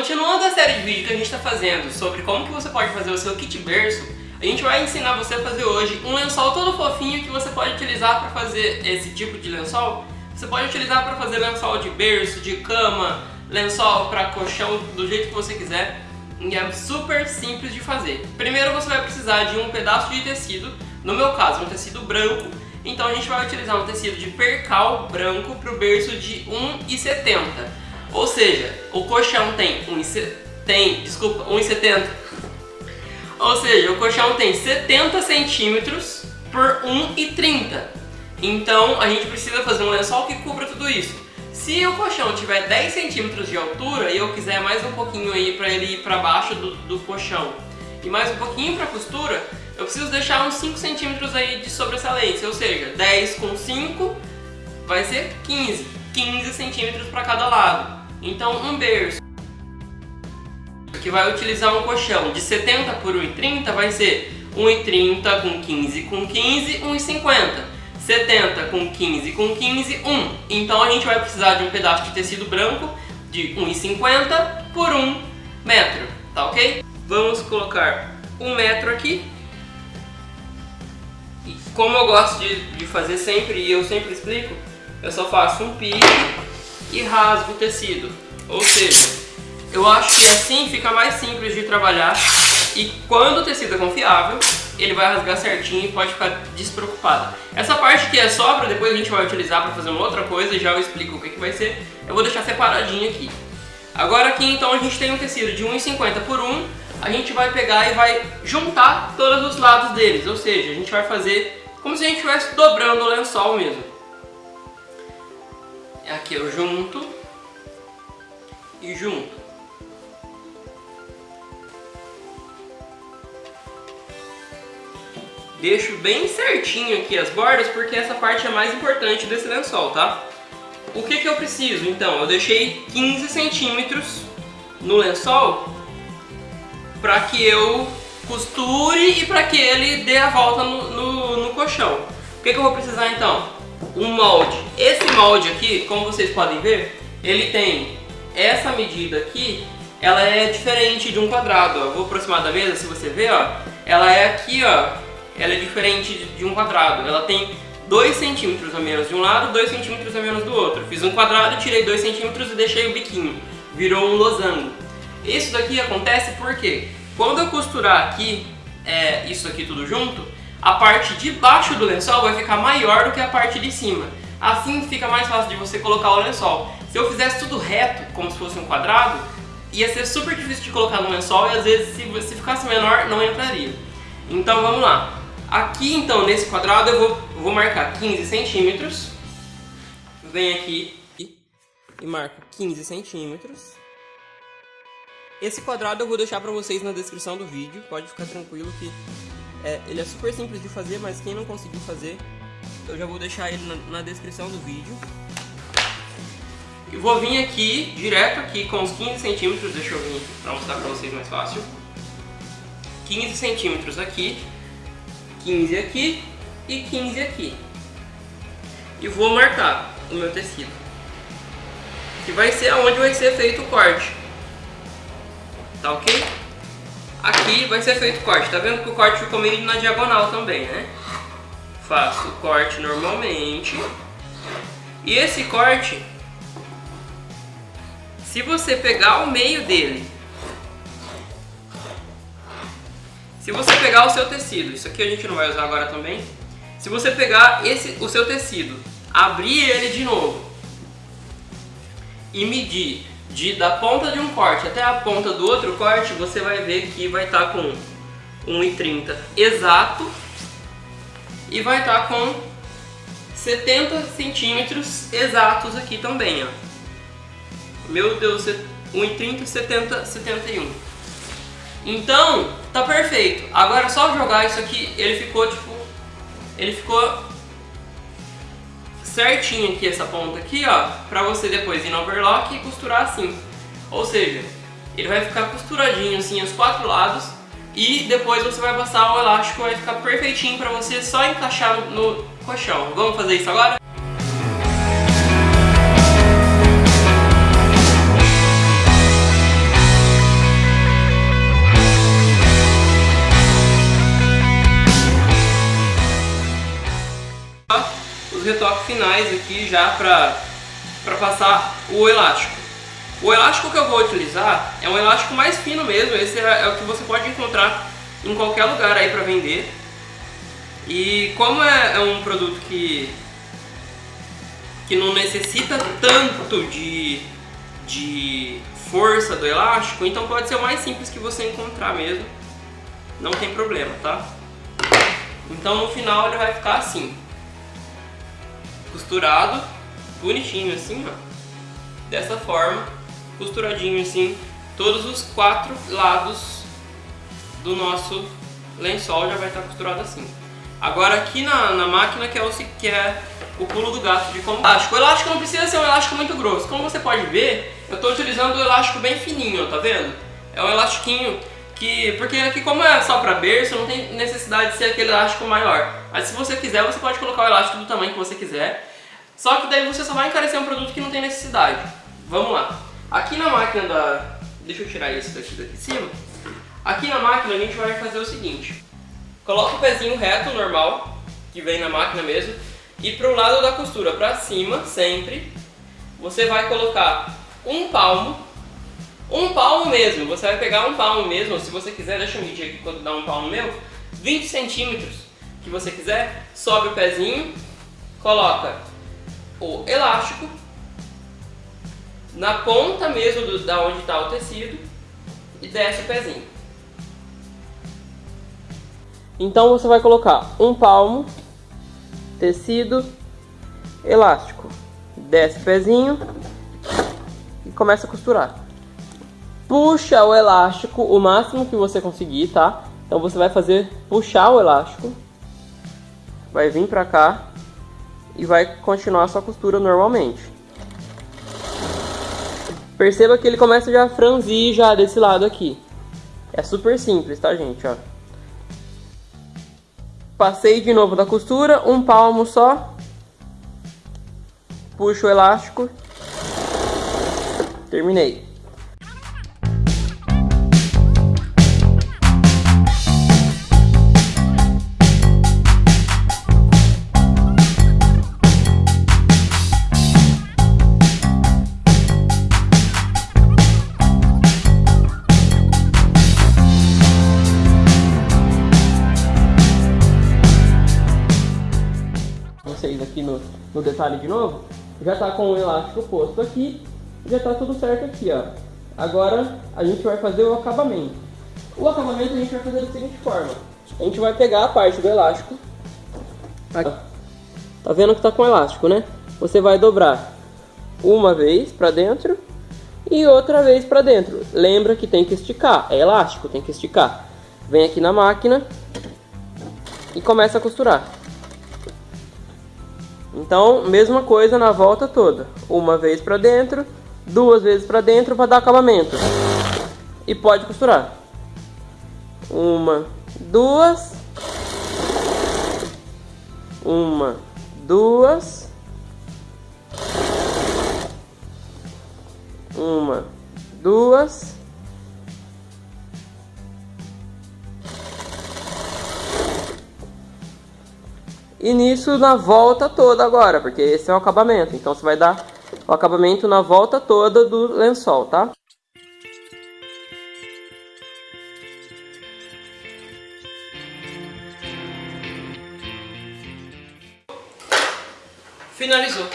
Continuando a série de vídeos que a gente está fazendo sobre como que você pode fazer o seu kit berço, a gente vai ensinar você a fazer hoje um lençol todo fofinho que você pode utilizar para fazer esse tipo de lençol. Você pode utilizar para fazer lençol de berço, de cama, lençol para colchão, do jeito que você quiser. E é super simples de fazer. Primeiro você vai precisar de um pedaço de tecido, no meu caso um tecido branco, então a gente vai utilizar um tecido de percal branco para o berço de 1,70 ou seja, o colchão tem 1,70, tem, desculpa, 1,70. Ou seja, o colchão tem 70 centímetros por 1,30. Então a gente precisa fazer um lençol que cubra tudo isso. Se o colchão tiver 10 centímetros de altura e eu quiser mais um pouquinho aí para ele ir para baixo do, do colchão e mais um pouquinho para costura, eu preciso deixar uns 5 centímetros aí de sobressalência, ou seja, 10 com 5 vai ser 15, 15 centímetros para cada lado. Então um berço que vai utilizar um colchão de 70 por 1,30 vai ser 1,30 com 15 com 15, 1,50. 70 com 15 com 15, 1. Então a gente vai precisar de um pedaço de tecido branco de 1,50 por 1 metro, tá ok? Vamos colocar um metro aqui. E como eu gosto de, de fazer sempre e eu sempre explico, eu só faço um pique e rasgo o tecido. Ou seja, eu acho que assim fica mais simples de trabalhar e quando o tecido é confiável, ele vai rasgar certinho e pode ficar despreocupado. Essa parte que é sobra, depois a gente vai utilizar para fazer uma outra coisa, já eu explico o que, que vai ser. Eu vou deixar separadinho aqui. Agora aqui então a gente tem um tecido de 1,50 por 1, a gente vai pegar e vai juntar todos os lados deles, ou seja, a gente vai fazer como se a gente estivesse dobrando o lençol mesmo. Aqui eu junto e junto. Deixo bem certinho aqui as bordas porque essa parte é mais importante desse lençol, tá? O que que eu preciso então? Eu deixei 15 centímetros no lençol para que eu costure e para que ele dê a volta no, no, no colchão. O que que eu vou precisar então? Um molde. Esse molde aqui, como vocês podem ver, ele tem essa medida aqui, ela é diferente de um quadrado. Vou aproximar da mesa, se você ver, ó, ela é aqui, ó, ela é diferente de um quadrado. Ela tem 2 centímetros a menos de um lado, 2 centímetros a menos do outro. Fiz um quadrado, tirei 2 centímetros e deixei o biquinho. Virou um losango. Isso daqui acontece porque quando eu costurar aqui, é, isso aqui tudo junto, a parte de baixo do lençol vai ficar maior do que a parte de cima. Assim fica mais fácil de você colocar o lençol. Se eu fizesse tudo reto, como se fosse um quadrado, ia ser super difícil de colocar no lençol e às vezes se, se ficasse menor não entraria. Então vamos lá. Aqui então nesse quadrado eu vou, vou marcar 15 centímetros. Venho aqui e marco 15 centímetros. Esse quadrado eu vou deixar para vocês na descrição do vídeo, pode ficar tranquilo que é, ele é super simples de fazer, mas quem não conseguiu fazer, eu já vou deixar ele na, na descrição do vídeo. E vou vir aqui, direto aqui com os 15 centímetros, deixa eu vir para mostrar para vocês mais fácil. 15 centímetros aqui, 15 aqui e 15 aqui. E vou marcar o meu tecido. Que vai ser aonde vai ser feito o corte. Tá ok? Aqui vai ser feito o corte. Tá vendo que o corte ficou meio na diagonal também, né? Faço o corte normalmente. E esse corte, se você pegar o meio dele, se você pegar o seu tecido, isso aqui a gente não vai usar agora também, se você pegar esse, o seu tecido, abrir ele de novo e medir de, da ponta de um corte até a ponta do outro corte, você vai ver que vai estar tá com 1,30 exato e vai estar tá com 70 centímetros exatos aqui também, ó. Meu Deus, 1,30, 70, 71. Então, tá perfeito. Agora só jogar isso aqui, ele ficou tipo... Ele ficou certinho aqui essa ponta aqui, ó, pra você depois ir no overlock e costurar assim. Ou seja, ele vai ficar costuradinho assim os quatro lados e depois você vai passar o elástico, vai ficar perfeitinho pra você só encaixar no colchão. Vamos fazer isso agora? Retoques finais aqui já pra passar o elástico. O elástico que eu vou utilizar é um elástico mais fino mesmo, esse é, é o que você pode encontrar em qualquer lugar aí pra vender. E como é, é um produto que, que não necessita tanto de, de força do elástico, então pode ser o mais simples que você encontrar mesmo. Não tem problema, tá? Então no final ele vai ficar assim. Costurado, bonitinho assim, ó. Dessa forma costuradinho assim, todos os quatro lados do nosso lençol já vai estar costurado assim. Agora aqui na, na máquina que é, o, que é o pulo do gato de como elástico. O elástico não precisa ser um elástico muito grosso. Como você pode ver, eu estou utilizando o elástico bem fininho, tá vendo? É um elastiquinho que... Porque aqui como é só para berço, não tem necessidade de ser aquele elástico maior. Mas se você quiser, você pode colocar o elástico do tamanho que você quiser. Só que daí você só vai encarecer um produto que não tem necessidade. Vamos lá. Aqui na máquina da... Deixa eu tirar esse daqui daqui de cima. Aqui na máquina a gente vai fazer o seguinte. Coloca o pezinho reto, normal, que vem na máquina mesmo. E para o lado da costura, para cima, sempre, você vai colocar um palmo. Um palmo mesmo, você vai pegar um palmo mesmo, se você quiser, deixa eu medir aqui quanto dá um palmo meu. 20 centímetros que você quiser, sobe o pezinho, coloca o elástico na ponta mesmo do, da onde está o tecido e desce o pezinho. Então você vai colocar um palmo, tecido, elástico, desce o pezinho e começa a costurar. Puxa o elástico o máximo que você conseguir, tá? Então você vai fazer puxar o elástico, vai vir pra cá e vai continuar a sua costura normalmente. Perceba que ele começa já a franzir já desse lado aqui. É super simples, tá gente, ó. Passei de novo da costura, um palmo só. Puxo o elástico. Terminei. No detalhe de novo, já está com o elástico posto aqui, já está tudo certo aqui, ó. Agora a gente vai fazer o acabamento. O acabamento a gente vai fazer da seguinte forma. A gente vai pegar a parte do elástico. Tá vendo que tá com elástico, né? Você vai dobrar uma vez para dentro e outra vez para dentro. Lembra que tem que esticar, é elástico, tem que esticar. Vem aqui na máquina e começa a costurar. Então, mesma coisa na volta toda. Uma vez para dentro, duas vezes para dentro para dar acabamento. E pode costurar. Uma, duas. Uma, duas. Uma, duas. E nisso na volta toda agora, porque esse é o acabamento. Então você vai dar o acabamento na volta toda do lençol, tá? Finalizou.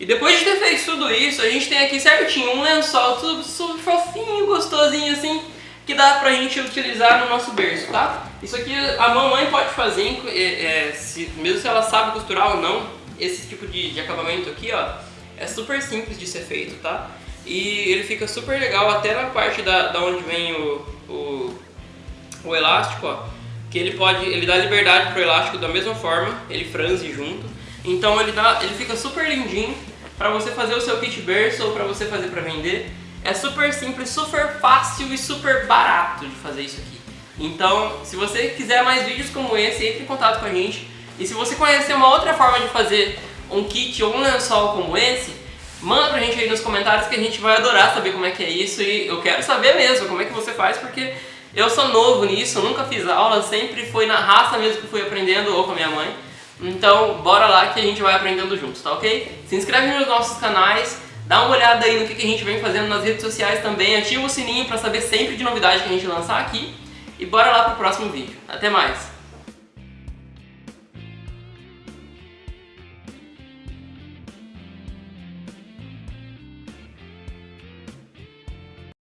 E depois de ter feito tudo isso, a gente tem aqui certinho um lençol tudo, tudo fofinho, gostosinho assim, que dá pra gente utilizar no nosso berço, tá? Isso aqui a mamãe pode fazer, é, é, se, mesmo se ela sabe costurar ou não, esse tipo de, de, acabamento aqui, ó, é super simples de ser feito, tá? E ele fica super legal até na parte da, da onde vem o, o, o elástico, ó, que ele pode, ele dá liberdade pro elástico da mesma forma, ele franze junto, então ele, dá, ele fica super lindinho para você fazer o seu kit berço ou para você fazer para vender. É super simples, super fácil e super barato de fazer isso aqui. Então, se você quiser mais vídeos como esse, entre em contato com a gente. E se você conhecer uma outra forma de fazer um kit ou um lençol como esse, manda pra gente aí nos comentários que a gente vai adorar saber como é que é isso e eu quero saber mesmo como é que você faz, porque eu sou novo nisso, nunca fiz aula, sempre foi na raça mesmo que fui aprendendo ou com a minha mãe. Então, bora lá que a gente vai aprendendo juntos, tá ok? Se inscreve nos nossos canais, dá uma olhada aí no que, a gente vem fazendo nas redes sociais também, ativa o sininho para saber sempre de novidade que a gente lançar aqui. E bora lá pro próximo vídeo. Até mais!